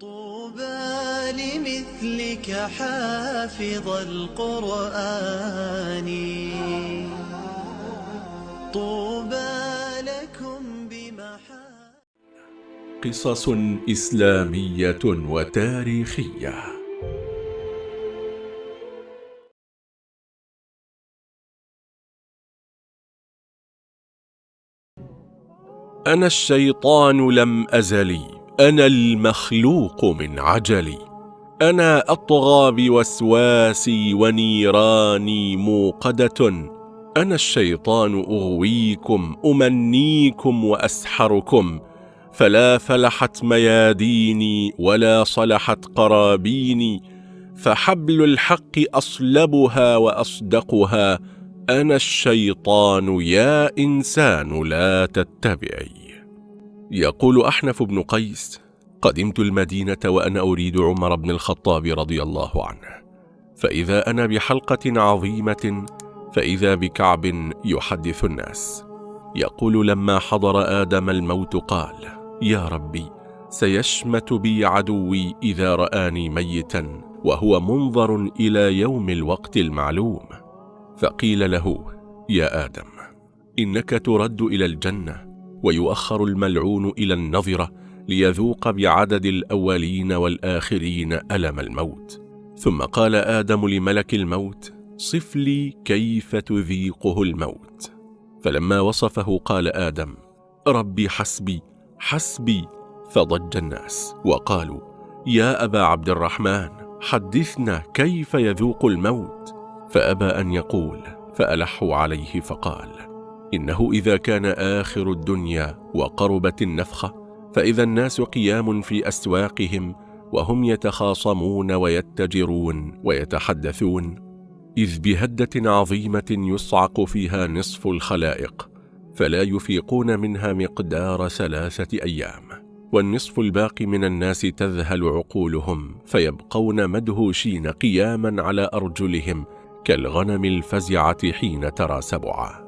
طوبى لمثلك حافظ القرآن. طوبى لكم بمحا قصص إسلامية وتاريخية. أنا الشيطان لم أزل أنا المخلوق من عجلي. أنا أطغى بوسواسي ونيراني موقدة. أنا الشيطان أغويكم أمنيكم وأسحركم. فلا فلحت مياديني ولا صلحت قرابيني. فحبل الحق أصلبها وأصدقها. أنا الشيطان يا إنسان لا تتبعي. يقول أحنف بن قيس قدمت المدينة وأنا أريد عمر بن الخطاب رضي الله عنه فإذا أنا بحلقة عظيمة فإذا بكعب يحدث الناس. يقول لما حضر آدم الموت قال يا ربي سيشمت بي عدوي إذا رآني ميتا وهو منظر إلى يوم الوقت المعلوم. فقيل له يا آدم إنك ترد إلى الجنة ويؤخر الملعون إلى النظرة ليذوق بعدد الأولين والآخرين ألم الموت. ثم قال آدم لملك الموت صف لي كيف تذيقه الموت. فلما وصفه قال آدم ربي حسبي حسبي. فضج الناس وقالوا يا أبا عبد الرحمن حدثنا كيف يذوق الموت. فأبى أن يقول فألحوا عليه فقال إنه إذا كان آخر الدنيا وقربت النفخة فإذا الناس قيام في أسواقهم وهم يتخاصمون ويتجرون ويتحدثون. إذ بهدة عظيمة يصعق فيها نصف الخلائق فلا يفيقون منها مقدار ثلاثة أيام. والنصف الباقي من الناس تذهل عقولهم فيبقون مدهوشين قياما على أرجلهم كالغنم الفزعة حين ترى سبعا.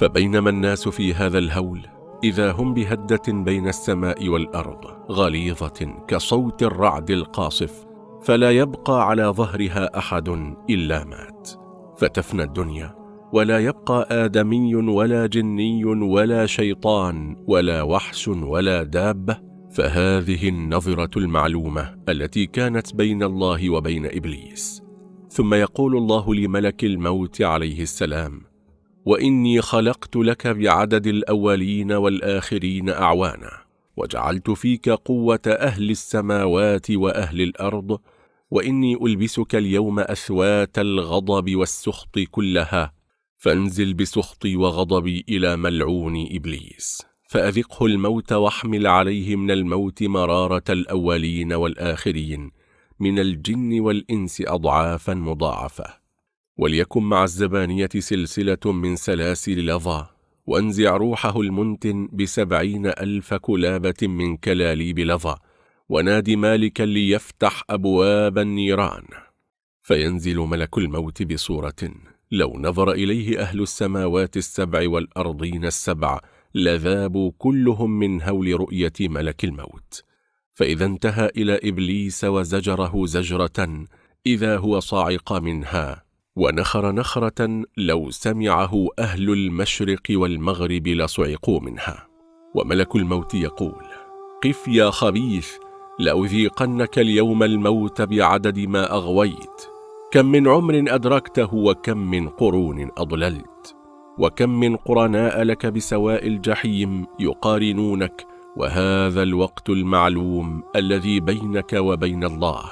فبينما الناس في هذا الهول إذا هم بهدة بين السماء والأرض غليظة كصوت الرعد القاصف فلا يبقى على ظهرها أحد إلا مات. فتفنى الدنيا ولا يبقى آدمي ولا جني ولا شيطان ولا وحش ولا دابة. فهذه النظرة المعلومة التي كانت بين الله وبين إبليس. ثم يقول الله لملك الموت عليه السلام وإني خلقت لك بعدد الأولين والآخرين أعوانا وجعلت فيك قوة أهل السماوات وأهل الأرض وإني ألبسك اليوم أثوات الغضب والسخط كلها فانزل بسخطي وغضبي إلى ملعون إبليس. فأذقه الموت واحمل عليه من الموت مرارة الأولين والآخرين من الجن والإنس أضعافا مضاعفة. وليكن مع الزبانية سلسلة من سلاسل لظى وانزع روحه المنتن بسبعين ألف كلابة من كلاليب لظى ونادي مالكا ليفتح أبواب النيران. فينزل ملك الموت بصورة لو نظر إليه أهل السماوات السبع والأرضين السبع لذابوا كلهم من هول رؤية ملك الموت. فإذا انتهى إلى إبليس وزجره زجرة إذا هو صاعق منها ونخر نخرة لو سمعه أهل المشرق والمغرب لصعقوا منها. وملك الموت يقول قف يا خبيث لأذيقنك اليوم الموت بعدد ما أغويت. كم من عمر أدركته وكم من قرون أضللت. وكم من قرناء لك بسواء الجحيم يقارنونك. وهذا الوقت المعلوم الذي بينك وبين الله.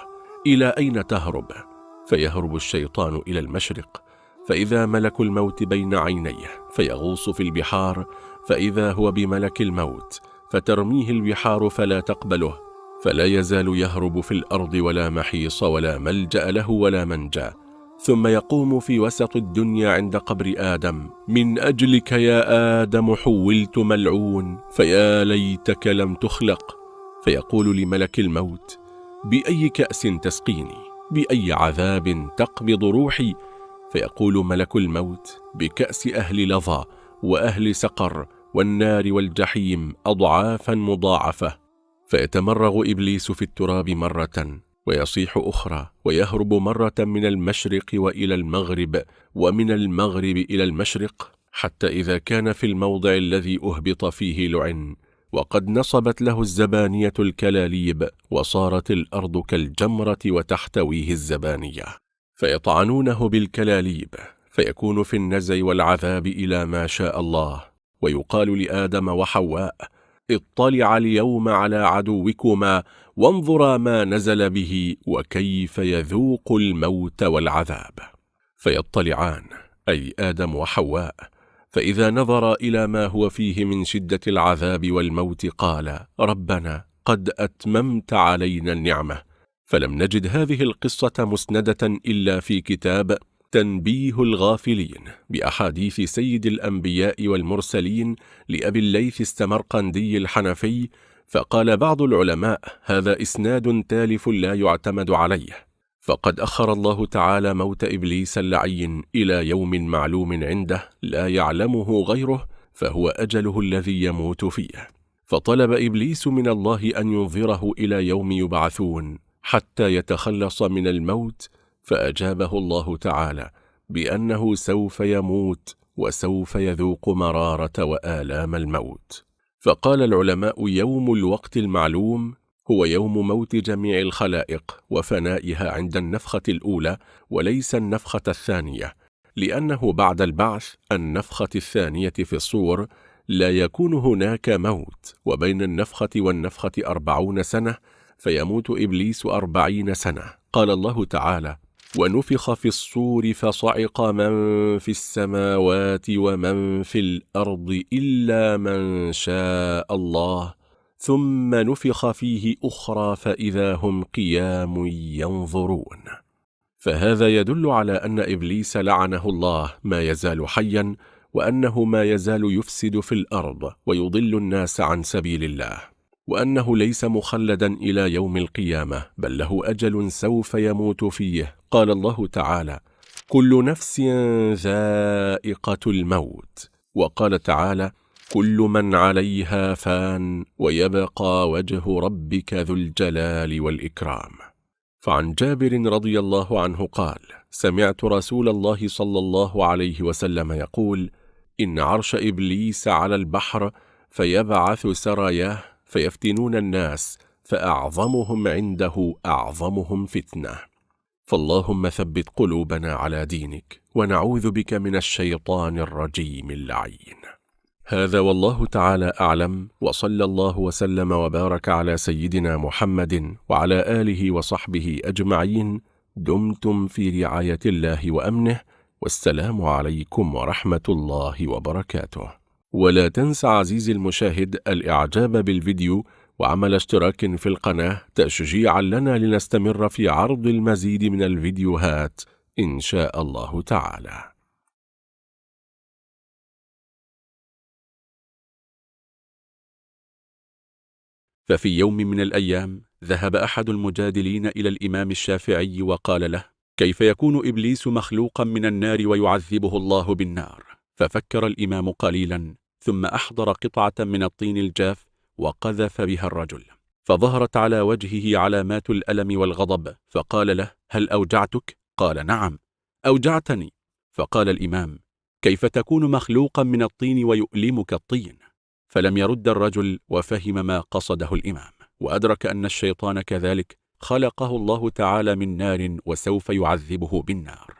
إلى أين تهرب؟ فيهرب الشيطان إلى المشرق فإذا ملك الموت بين عينيه فيغوص في البحار فإذا هو بملك الموت فترميه البحار فلا تقبله فلا يزال يهرب في الأرض ولا محيص ولا ملجأ له ولا منجأ. ثم يقوم في وسط الدنيا عند قبر آدم من أجلك يا آدم حولت ملعون فيا ليتك لم تخلق. فيقول لملك الموت بأي كأس تسقيني؟ بأي عذاب تقبض روحي؟ فيقول ملك الموت بكأس أهل لظى وأهل سقر والنار والجحيم أضعافا مضاعفة. فيتمرغ إبليس في التراب مرة ويصيح أخرى ويهرب مرة من المشرق وإلى المغرب ومن المغرب إلى المشرق حتى إذا كان في الموضع الذي أهبط فيه لعن. وقد نصبت له الزبانية الكلاليب وصارت الأرض كالجمرة وتحتويه الزبانية فيطعنونه بالكلاليب فيكون في النزع والعذاب إلى ما شاء الله ويقال لآدم وحواء اطلع اليوم على عدوكما وانظرا ما نزل به وكيف يذوق الموت والعذاب فيطلعان أي آدم وحواء فإذا نظر إلى ما هو فيه من شدة العذاب والموت قال ربنا قد أتممت علينا النعمة. فلم نجد هذه القصة مسندة إلا في كتاب تنبيه الغافلين بأحاديث سيد الأنبياء والمرسلين لأبي الليث السمرقندي الحنفي فقال بعض العلماء هذا إسناد تالف لا يعتمد عليه. فقد أخر الله تعالى موت إبليس اللعين إلى يوم معلوم عنده لا يعلمه غيره فهو أجله الذي يموت فيه. فطلب إبليس من الله أن ينظره إلى يوم يبعثون حتى يتخلص من الموت فأجابه الله تعالى بأنه سوف يموت وسوف يذوق مرارة وآلام الموت. فقال العلماء يوم الوقت المعلوم هو يوم موت جميع الخلائق وفنائها عند النفخة الأولى وليس النفخة الثانية لأنه بعد البعث النفخة الثانية في الصور لا يكون هناك موت وبين النفخة والنفخة أربعون سنة فيموت إبليس أربعين سنة. قال الله تعالى ونفخ في الصور فصعق من في السماوات ومن في الأرض إلا من شاء الله ثم نفخ فيه أخرى فإذا هم قيام ينظرون. فهذا يدل على أن إبليس لعنه الله ما يزال حيا وأنه ما يزال يفسد في الأرض ويضل الناس عن سبيل الله وأنه ليس مخلدا إلى يوم القيامة بل له أجل سوف يموت فيه. قال الله تعالى كل نفس ذائقة الموت وقال تعالى كل من عليها فان ويبقى وجه ربك ذو الجلال والإكرام. فعن جابر رضي الله عنه قال سمعت رسول الله صلى الله عليه وسلم يقول إن عرش إبليس على البحر فيبعث سراياه فيفتنون الناس فأعظمهم عنده أعظمهم فتنة. فاللهم ثبت قلوبنا على دينك ونعوذ بك من الشيطان الرجيم اللعين. هذا والله تعالى أعلم وصلى الله وسلم وبارك على سيدنا محمد وعلى آله وصحبه أجمعين. دمتم في رعاية الله وأمنه والسلام عليكم ورحمة الله وبركاته. ولا تنسى عزيزي المشاهد الإعجاب بالفيديو وعمل اشتراك في القناة تشجيعا لنا لنستمر في عرض المزيد من الفيديوهات إن شاء الله تعالى. ففي يوم من الأيام ذهب أحد المجادلين إلى الإمام الشافعي وقال له كيف يكون إبليس مخلوقا من النار ويعذبه الله بالنار؟ ففكر الإمام قليلا ثم أحضر قطعة من الطين الجاف وقذف بها الرجل. فظهرت على وجهه علامات الألم والغضب فقال له هل أوجعتك؟ قال نعم. أوجعتني. فقال الإمام كيف تكون مخلوقا من الطين ويؤلمك الطين؟ فلم يرد الرجل وفهم ما قصده الإمام وأدرك أن الشيطان كذلك خلقه الله تعالى من نار وسوف يعذبه بالنار.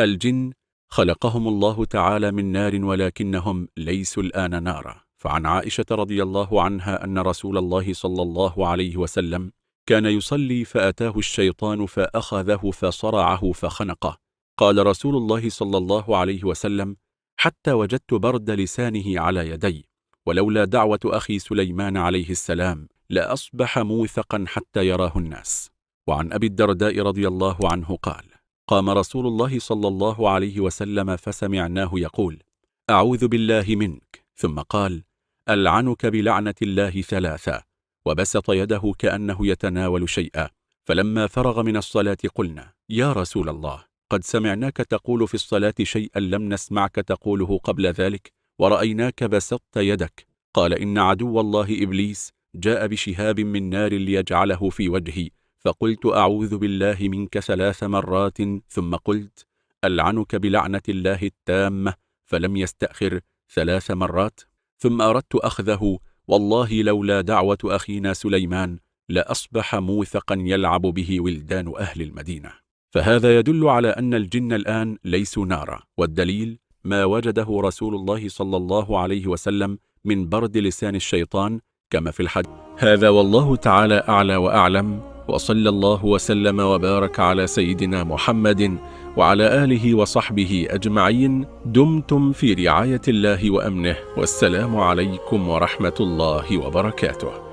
الجن خلقهم الله تعالى من نار ولكنهم ليسوا الآن نارا. فعن عائشة رضي الله عنها أن رسول الله صلى الله عليه وسلم كان يصلي فأتاه الشيطان فأخذه فصرعه فخنقه. قال رسول الله صلى الله عليه وسلم حتى وجدت برد لسانه على يدي ولولا دعوة أخي سليمان عليه السلام لأصبح موثقا حتى يراه الناس. وعن أبي الدرداء رضي الله عنه قال قام رسول الله صلى الله عليه وسلم فسمعناه يقول أعوذ بالله منك. ثم قال ألعنك بلعنة الله ثلاثة. وبسط يده كأنه يتناول شيئا. فلما فرغ من الصلاة قلنا يا رسول الله قد سمعناك تقول في الصلاة شيئا لم نسمعك تقوله قبل ذلك؟ ورأيناك بسطت يدك. قال إن عدو الله إبليس جاء بشهاب من نار ليجعله في وجهي فقلت أعوذ بالله منك ثلاث مرات ثم قلت ألعنك بلعنة الله التامة فلم يستأخر ثلاث مرات. ثم أردت أخذه والله لولا دعوة أخينا سليمان لأصبح موثقا يلعب به ولدان أهل المدينة. فهذا يدل على أن الجن الآن ليسوا نارا والدليل ما وجده رسول الله صلى الله عليه وسلم من برد لسان الشيطان كما في الحديث. هذا والله تعالى أعلى وأعلم وصلى الله وسلم وبارك على سيدنا محمد وعلى آله وصحبه أجمعين. دمتم في رعاية الله وأمنه والسلام عليكم ورحمة الله وبركاته.